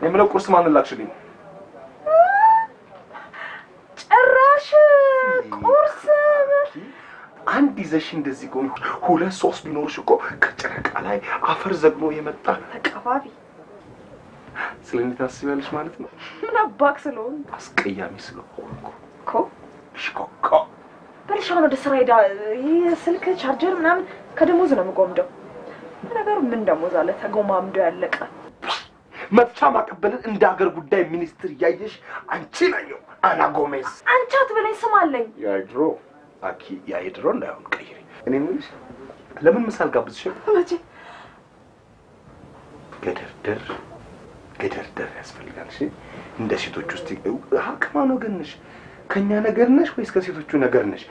የምለው ቁርስ ማንን ላክሽልኝ? ጭራሽ ቁርስ አንድ ይዘሽ እንደዚህ ከሆነ ሁለት ሶስት ቢኖርሽ እኮ ከጨረቃ ላይ አፈር ዘግኖ የመጣ ተቀባቢ ስለ እኔ ታስቢያለሽ ማለት ነው። ምን አባክ ስለሆን አስቀያሚ ስለሆንኩ እኮ ሽኮኮ በልሽ አሁን ወደ ስራ ሄዳ ይህ ስልክ ቻርጀር ምናምን ከደሞዝ ነው የምጎምደው። ነገሩ ምን ደሞዝ አለ ተጎማምዶ ያለቀ መፍቻ ማቀበልን እንደ ሀገር ጉዳይ ሚኒስትር እያየሽ አንቺ ነየው አና ጎሜዝ አንቺ አትበለኝ፣ ስም አለኝ። የድሮ አኪ ያ የድሮ እንዳይሆን ቀይሪ። እኔ የምልሽ ለምን ምሳል ጋብዝሽም? መቼ ገደርደር ገደርደር ያስፈልጋል። እሺ እንደ ሴቶች ውስጥ ከማን ወገን ነሽ? ከእኛ ነገር ነሽ ወይስ ከሴቶቹ ነገር ነሽ?